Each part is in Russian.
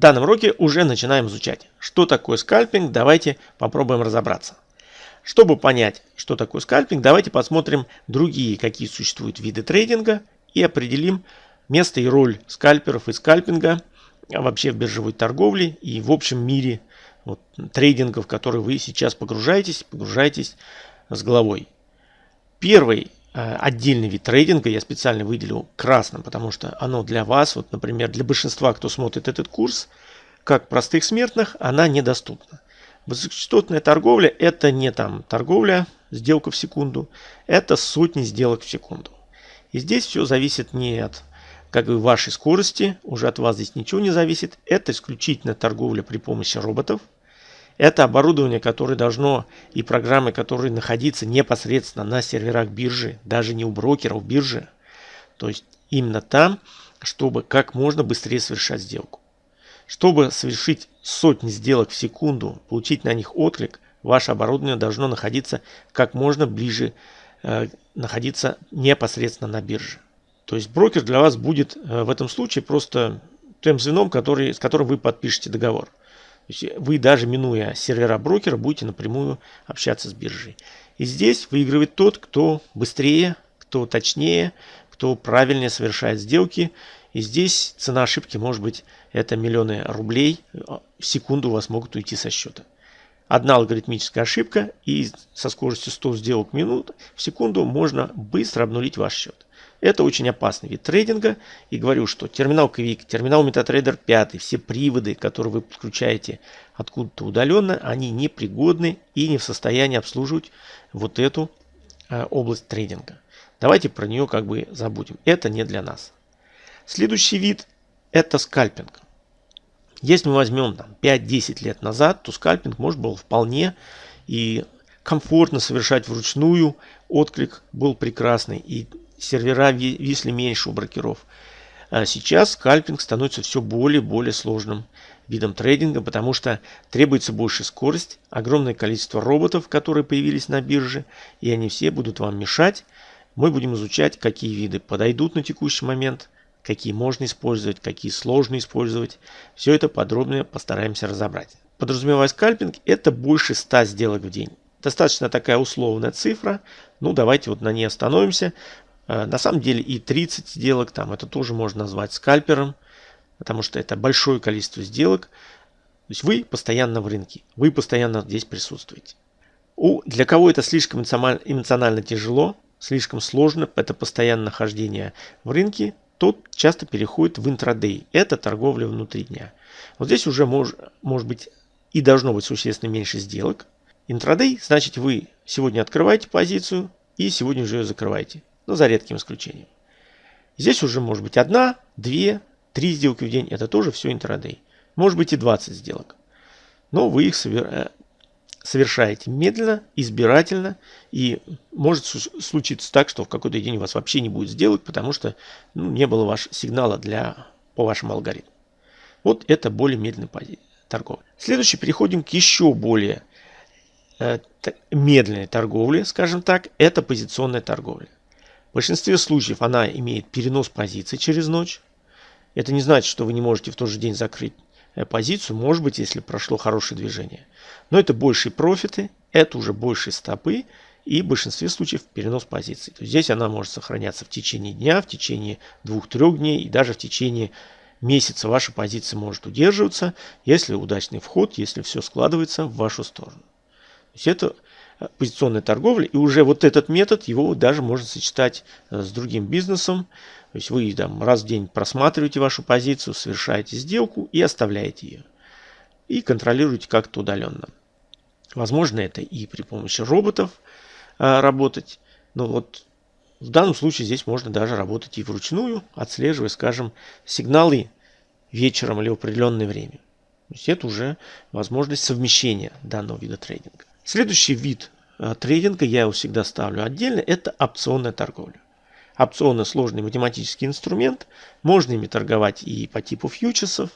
В данном уроке уже начинаем изучать, что такое скальпинг, давайте попробуем разобраться. Чтобы понять, что такое скальпинг, давайте посмотрим другие, какие существуют виды трейдинга и определим место и роль скальперов и скальпинга вообще в биржевой торговле и в общем мире вот, трейдинга, в который вы сейчас погружаетесь, погружаетесь с головой. Первый отдельный вид трейдинга я специально выделил красным, потому что оно для вас, вот, например, для большинства, кто смотрит этот курс, как простых смертных, она недоступна. Высокочастотная торговля – это не там торговля, сделка в секунду, это сотни сделок в секунду. И здесь все зависит не от как бы вашей скорости, уже от вас здесь ничего не зависит. Это исключительно торговля при помощи роботов. Это оборудование, которое должно и программы, которые находятся непосредственно на серверах биржи, даже не у брокеров биржи. То есть именно там, чтобы как можно быстрее совершать сделку. Чтобы совершить сотни сделок в секунду, получить на них отклик, ваше оборудование должно находиться как можно ближе, э, находиться непосредственно на бирже. То есть брокер для вас будет э, в этом случае просто тем звеном, который, с которым вы подпишете договор. Есть вы даже минуя сервера брокера будете напрямую общаться с биржей. И здесь выигрывает тот, кто быстрее, кто точнее, кто правильнее совершает сделки. И здесь цена ошибки может быть это миллионы рублей в секунду у вас могут уйти со счета. Одна алгоритмическая ошибка и со скоростью 100 сделок в минуту в секунду можно быстро обнулить ваш счет. Это очень опасный вид трейдинга. И говорю, что терминал Quick, терминал MetaTrader 5, все приводы, которые вы подключаете откуда-то удаленно, они непригодны и не в состоянии обслуживать вот эту э, область трейдинга. Давайте про нее как бы забудем. Это не для нас. Следующий вид это скальпинг. Если мы возьмем 5-10 лет назад, то скальпинг можно было вполне и комфортно совершать вручную. Отклик был прекрасный. И сервера висли меньше у брокеров. А сейчас скальпинг становится все более и более сложным видом трейдинга, потому что требуется больше скорость, огромное количество роботов, которые появились на бирже, и они все будут вам мешать. Мы будем изучать, какие виды подойдут на текущий момент, какие можно использовать, какие сложно использовать. Все это подробно постараемся разобрать. Подразумевая скальпинг, это больше 100 сделок в день. Достаточно такая условная цифра. Ну, давайте вот на ней остановимся. Э, на самом деле и 30 сделок, там это тоже можно назвать скальпером, потому что это большое количество сделок. То есть вы постоянно в рынке, вы постоянно здесь присутствуете. У, для кого это слишком эмоционально тяжело, слишком сложно, это постоянное нахождение в рынке, тот часто переходит в интрадей. Это торговля внутри дня. Вот здесь уже мож, может быть и должно быть существенно меньше сделок. Интрадей значит вы сегодня открываете позицию и сегодня же ее закрываете но за редким исключением. Здесь уже может быть одна, две, три сделки в день. Это тоже все интрадей. Может быть и 20 сделок. Но вы их э, совершаете медленно, избирательно. И может случиться так, что в какой-то день у вас вообще не будет сделок, потому что ну, не было ваш сигнала для, по вашему алгоритму. Вот это более медленная торговля. Следующий переходим к еще более э, медленной торговле, скажем так. Это позиционная торговля. В большинстве случаев она имеет перенос позиции через ночь. Это не значит, что вы не можете в тот же день закрыть э, позицию, может быть, если прошло хорошее движение. Но это большие профиты, это уже большие стопы и в большинстве случаев перенос позиции. То есть здесь она может сохраняться в течение дня, в течение двух-трех дней и даже в течение месяца ваша позиция может удерживаться, если удачный вход, если все складывается в вашу сторону. То есть это позиционной торговли. И уже вот этот метод, его даже можно сочетать э, с другим бизнесом. То есть вы там раз в день просматриваете вашу позицию, совершаете сделку и оставляете ее. И контролируете как-то удаленно. Возможно, это и при помощи роботов а, работать. Но вот в данном случае здесь можно даже работать и вручную, отслеживая, скажем, сигналы вечером или в определенное время. То есть это уже возможность совмещения данного вида трейдинга. Следующий вид э, трейдинга, я его всегда ставлю отдельно, это опционная торговля. Опционы – сложный математический инструмент, можно ими торговать и по типу фьючерсов,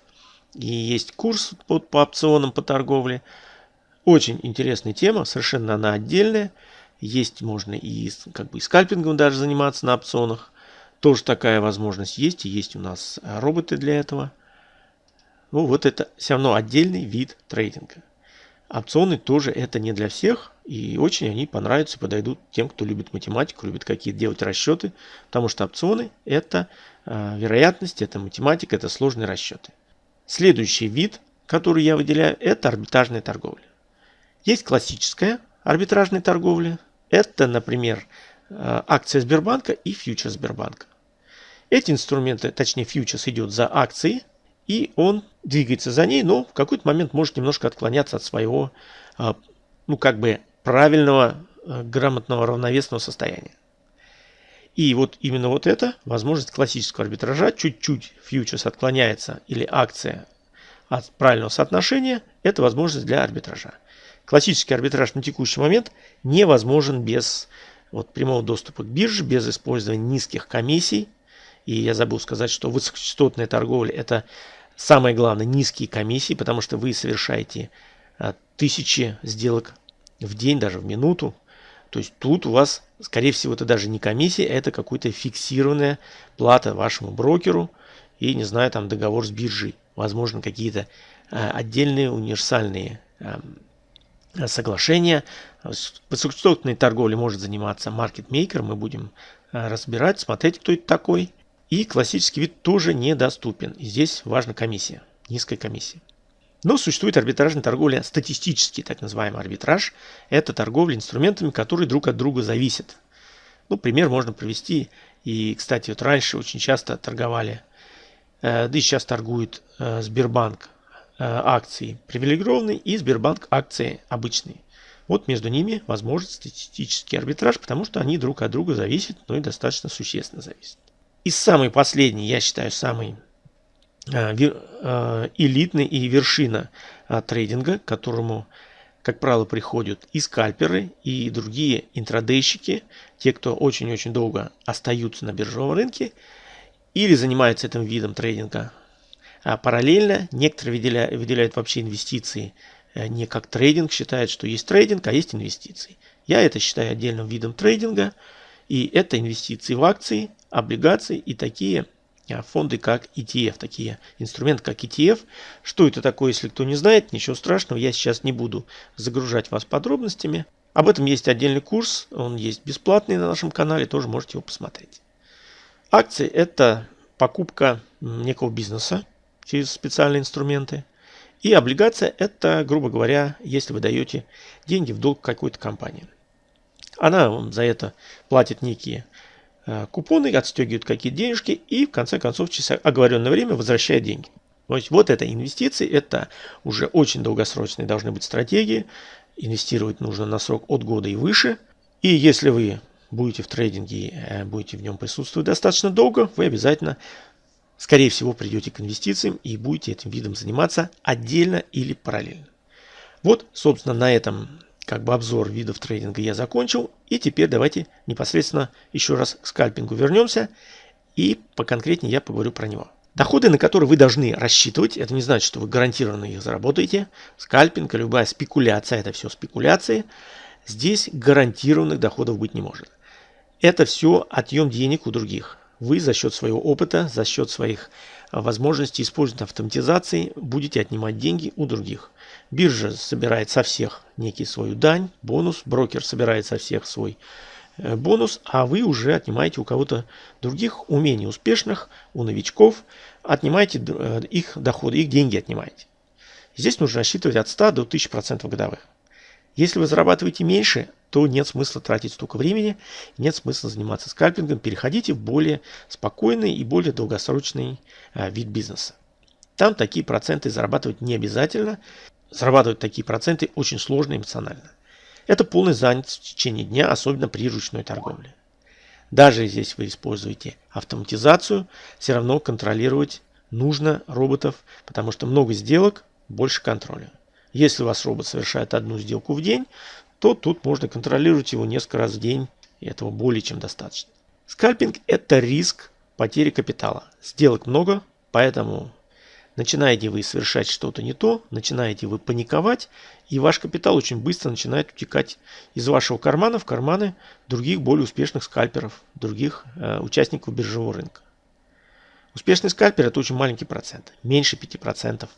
и есть курс по, по опционам по торговле. Очень интересная тема, совершенно она отдельная. Есть можно и как бы и скальпингом даже заниматься на опционах. Тоже такая возможность есть, и есть у нас роботы для этого. ну вот это все равно отдельный вид трейдинга. Опционы тоже это не для всех, и очень они понравятся, подойдут тем, кто любит математику, любит какие-то делать расчеты, потому что опционы это э, вероятность, это математика, это сложные расчеты. Следующий вид, который я выделяю, это арбитражная торговля. Есть классическая арбитражная торговля, это, например, э, акция Сбербанка и фьючер Сбербанка. Эти инструменты, точнее фьючерс идет за акцией, и он двигается за ней, но в какой-то момент может немножко отклоняться от своего, а, ну как бы правильного, а, грамотного, равновесного состояния. И вот именно вот это, возможность классического арбитража, чуть-чуть фьючерс отклоняется или акция от правильного соотношения, это возможность для арбитража. Классический арбитраж на текущий момент невозможен без вот, прямого доступа к бирже, без использования низких комиссий. И я забыл сказать, что высокочастотная торговля – это Самое главное, низкие комиссии, потому что вы совершаете а, тысячи сделок в день, даже в минуту. То есть тут у вас, скорее всего, это даже не комиссия, это какая-то фиксированная плата вашему брокеру и, не знаю, там договор с биржей. Возможно, какие-то а, отдельные универсальные а, соглашения. Высокочастотной торговлей может заниматься маркетмейкер. Мы будем разбирать, смотреть, кто это такой. И классический вид тоже недоступен. И здесь важна комиссия, низкая комиссия. Но существует арбитражная торговля, статистический так называемый арбитраж. Это торговля инструментами, которые друг от друга зависят. Ну, пример можно привести. И, кстати, вот раньше очень часто торговали, э, да и сейчас торгует э, Сбербанк э, акции привилегированные и Сбербанк акции обычные. Вот между ними возможен статистический арбитраж, потому что они друг от друга зависят, но и достаточно существенно зависят. И самый последний, я считаю, самый э, э, элитный и вершина э, трейдинга, к которому, как правило, приходят и скальперы, и другие интрадейщики, те, кто очень-очень долго остаются на биржевом рынке или занимаются этим видом трейдинга. А параллельно некоторые выделяют, выделяют вообще инвестиции не как трейдинг, считают, что есть трейдинг, а есть инвестиции. Я это считаю отдельным видом трейдинга, и это инвестиции в акции, облигаций и такие а, фонды, как ETF, такие инструменты, как ETF. Что это такое, если кто не знает, ничего страшного, я сейчас не буду загружать вас подробностями. Об этом есть отдельный курс, он есть бесплатный на нашем канале, тоже можете его посмотреть. Акции – это покупка некого бизнеса через специальные инструменты. И облигация – это, грубо говоря, если вы даете деньги в долг какой-то компании. Она вам за это платит некие купоны, отстегивают какие-то денежки и в конце концов через оговоренное время возвращает деньги. То есть вот это инвестиции, это уже очень долгосрочные должны быть стратегии. Инвестировать нужно на срок от года и выше. И если вы будете в трейдинге, э, будете в нем присутствовать достаточно долго, вы обязательно, скорее всего, придете к инвестициям и будете этим видом заниматься отдельно или параллельно. Вот, собственно, на этом как бы обзор видов трейдинга я закончил. И теперь давайте непосредственно еще раз к скальпингу вернемся. И поконкретнее я поговорю про него. Доходы, на которые вы должны рассчитывать, это не значит, что вы гарантированно их заработаете. Скальпинг, любая спекуляция, это все спекуляции. Здесь гарантированных доходов быть не может. Это все отъем денег у других. Вы за счет своего опыта, за счет своих возможностей использования автоматизации будете отнимать деньги у других. Биржа собирает со всех некий свою дань, бонус, брокер собирает со всех свой э, бонус, а вы уже отнимаете у кого-то других, у менее успешных, у новичков, отнимаете э, их доходы, их деньги отнимаете. Здесь нужно рассчитывать от 100 до 1000% годовых. Если вы зарабатываете меньше, то нет смысла тратить столько времени, нет смысла заниматься скальпингом, переходите в более спокойный и более долгосрочный э, вид бизнеса. Там такие проценты зарабатывать не обязательно, Зарабатывать такие проценты очень сложно эмоционально. Это полная занятость в течение дня, особенно при ручной торговле. Даже здесь вы используете автоматизацию, все равно контролировать нужно роботов, потому что много сделок, больше контроля. Если у вас робот совершает одну сделку в день, то тут можно контролировать его несколько раз в день, и этого более чем достаточно. Скальпинг – это риск потери капитала. Сделок много, поэтому Начинаете вы совершать что-то не то, начинаете вы паниковать, и ваш капитал очень быстро начинает утекать из вашего кармана в карманы других более успешных скальперов, других э, участников биржевого рынка. Успешный скальпер – это очень маленький процент, меньше 5%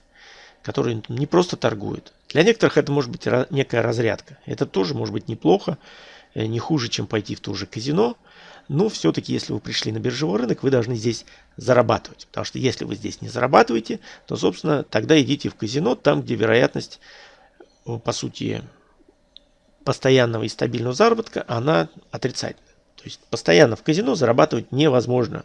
которые не просто торгуют. Для некоторых это может быть некая разрядка. Это тоже может быть неплохо, э, не хуже, чем пойти в то же казино. Но все-таки, если вы пришли на биржевой рынок, вы должны здесь зарабатывать. Потому что если вы здесь не зарабатываете, то, собственно, тогда идите в казино, там, где вероятность, э, по сути, постоянного и стабильного заработка, она отрицательная. То есть постоянно в казино зарабатывать невозможно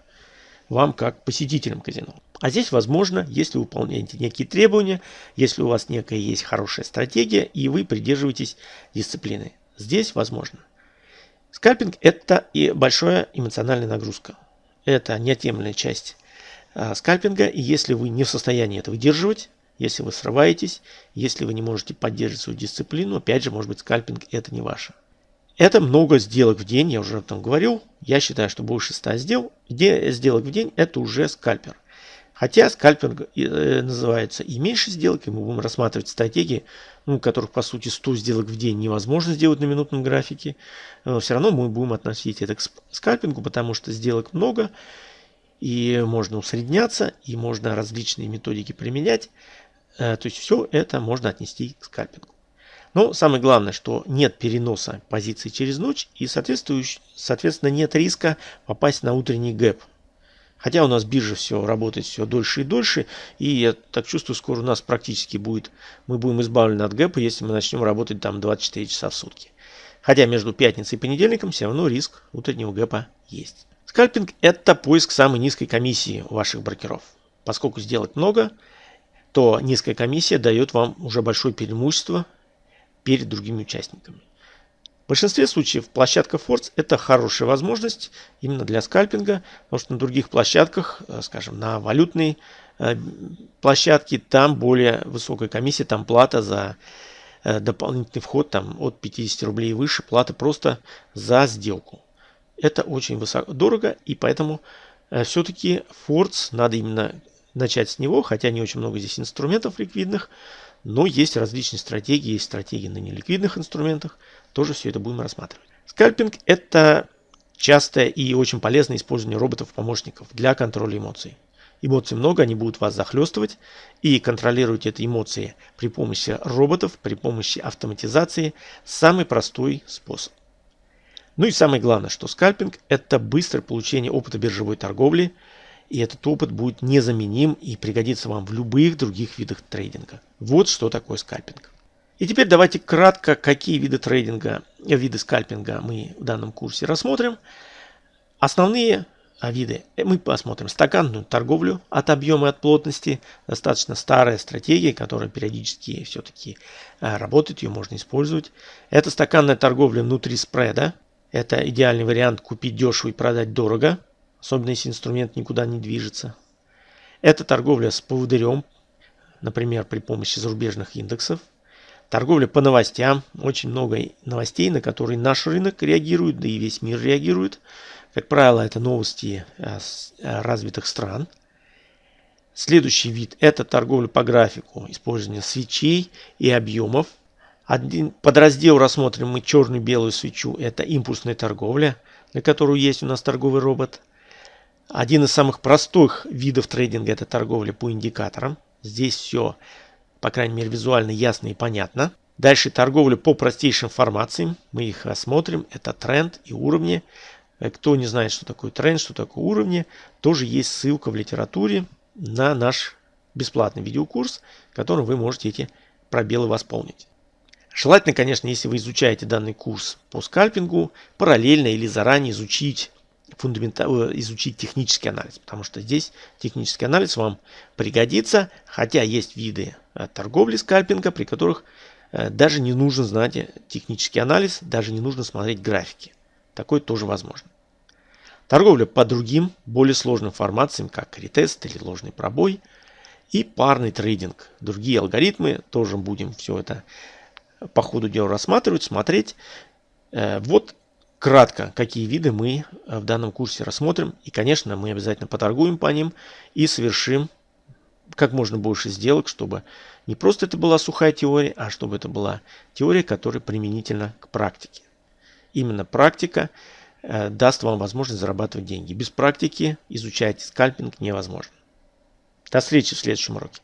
вам как посетителям казино. А здесь возможно, если вы выполняете некие требования, если у вас некая есть хорошая стратегия и вы придерживаетесь дисциплины. Здесь возможно. Скальпинг это и большая эмоциональная нагрузка. Это неотъемлемая часть а, скальпинга. И если вы не в состоянии это выдерживать, если вы срываетесь, если вы не можете поддерживать свою дисциплину, опять же, может быть, скальпинг это не ваше. Это много сделок в день, я уже об этом говорил. Я считаю, что больше 100 сделок, сделок в день это уже скальпер. Хотя скальпинг э, называется и меньше сделок, и мы будем рассматривать стратегии, ну, которых по сути 100 сделок в день невозможно сделать на минутном графике. Но все равно мы будем относить это к скальпингу, потому что сделок много, и можно усредняться, и можно различные методики применять. Э, то есть все это можно отнести к скальпингу. Но самое главное, что нет переноса позиций через ночь и соответственно нет риска попасть на утренний гэп. Хотя у нас биржа все работает все дольше и дольше, и я так чувствую, скоро у нас практически будет, мы будем избавлены от гэпа, если мы начнем работать там 24 часа в сутки. Хотя между пятницей и понедельником все равно риск утреннего гэпа есть. Скальпинг – это поиск самой низкой комиссии у ваших брокеров. Поскольку сделок много, то низкая комиссия дает вам уже большое преимущество перед другими участниками. Большинстве случаев площадка Force это хорошая возможность именно для скальпинга, потому что на других площадках, э, скажем, на валютной э, площадке, там более высокая комиссия, там плата за э, дополнительный вход там, от 50 рублей и выше, плата просто за сделку. Это очень высоко, дорого, и поэтому все-таки Force надо именно начать с него, хотя не очень много здесь инструментов ликвидных, но есть различные стратегии, есть стратегии на неликвидных инструментах. Тоже все это будем рассматривать. Скальпинг – это частое и очень полезное использование роботов-помощников для контроля эмоций. Эмоций много, они будут вас захлестывать, и контролировать эти эмоции при помощи роботов, при помощи автоматизации – самый простой способ. Ну и самое главное, что скальпинг – это быстрое получение опыта биржевой торговли – и этот опыт будет незаменим и пригодится вам в любых других видах трейдинга. Вот что такое скальпинг. И теперь давайте кратко, какие виды трейдинга, виды скальпинга мы в данном курсе рассмотрим. Основные а, виды мы посмотрим стаканную торговлю от объема и от плотности. Достаточно старая стратегия, которая периодически все-таки а, работает, ее можно использовать. Это стаканная торговля внутри спреда. Это идеальный вариант купить дешево и продать дорого особенно если инструмент никуда не движется. Это торговля с поводырем, например, при помощи зарубежных индексов. Торговля по новостям. Очень много новостей, на которые наш рынок реагирует, да и весь мир реагирует. Как правило, это новости э, э, развитых стран. Следующий вид – это торговля по графику, использование свечей и объемов. Один подраздел рассмотрим мы черную-белую свечу – это импульсная торговля, для которой есть у нас торговый робот – один из самых простых видов трейдинга – это торговля по индикаторам. Здесь все, по крайней мере, визуально ясно и понятно. Дальше торговля по простейшим формациям. Мы их рассмотрим. Это тренд и уровни. Э, кто не знает, что такое тренд, что такое уровни, тоже есть ссылка в литературе на наш бесплатный видеокурс, которым вы можете эти пробелы восполнить. Желательно, конечно, если вы изучаете данный курс по скальпингу, параллельно или заранее изучить фундаментально э, изучить технический анализ, потому что здесь технический анализ вам пригодится, хотя есть виды э, торговли скальпинга, при которых э, даже не нужно знать технический анализ, даже не нужно смотреть графики. Такое тоже возможно. Торговля по другим, более сложным формациям, как ретест или ложный пробой, и парный трейдинг. Другие алгоритмы, тоже будем все это по ходу дела рассматривать, смотреть. Вот кратко, какие виды мы э, в данном курсе рассмотрим. И, конечно, мы обязательно поторгуем по ним и совершим как можно больше сделок, чтобы не просто это была сухая теория, а чтобы это была теория, которая применительна к практике. Именно практика э, даст вам возможность зарабатывать деньги. Без практики изучать скальпинг невозможно. До встречи в следующем уроке.